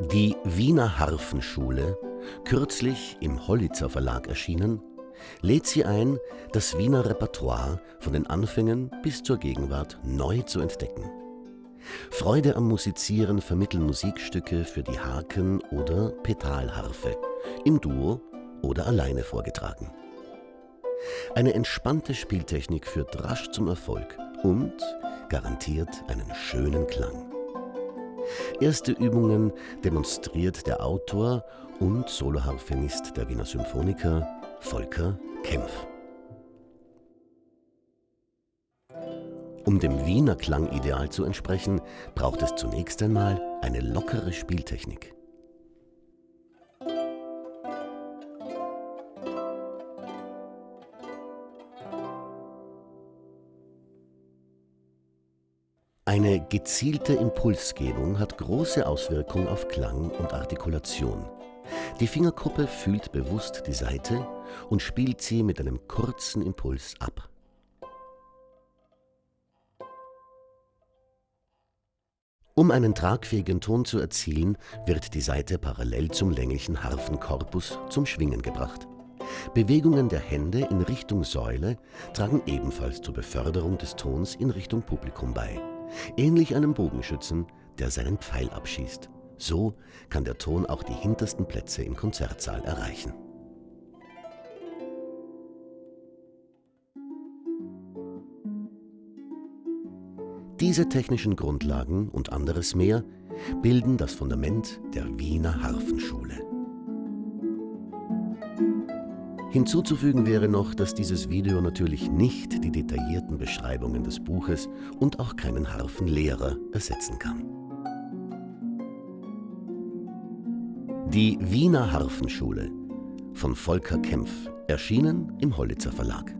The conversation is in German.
Die Wiener Harfenschule, kürzlich im Hollitzer Verlag erschienen, lädt sie ein, das Wiener Repertoire von den Anfängen bis zur Gegenwart neu zu entdecken. Freude am Musizieren vermitteln Musikstücke für die Haken- oder Petalharfe, im Duo oder alleine vorgetragen. Eine entspannte Spieltechnik führt rasch zum Erfolg und garantiert einen schönen Klang. Erste Übungen demonstriert der Autor und Soloharfenist der Wiener Symphoniker Volker Kempf. Um dem Wiener Klangideal zu entsprechen, braucht es zunächst einmal eine lockere Spieltechnik. Eine gezielte Impulsgebung hat große Auswirkung auf Klang und Artikulation. Die Fingerkuppe fühlt bewusst die Saite und spielt sie mit einem kurzen Impuls ab. Um einen tragfähigen Ton zu erzielen, wird die Saite parallel zum länglichen Harfenkorpus zum Schwingen gebracht. Bewegungen der Hände in Richtung Säule tragen ebenfalls zur Beförderung des Tons in Richtung Publikum bei ähnlich einem Bogenschützen, der seinen Pfeil abschießt. So kann der Ton auch die hintersten Plätze im Konzertsaal erreichen. Diese technischen Grundlagen und anderes mehr bilden das Fundament der Wiener Harfenschule. Hinzuzufügen wäre noch, dass dieses Video natürlich nicht die detaillierten Beschreibungen des Buches und auch keinen Harfenlehrer ersetzen kann. Die Wiener Harfenschule von Volker Kempf, erschienen im Hollitzer Verlag.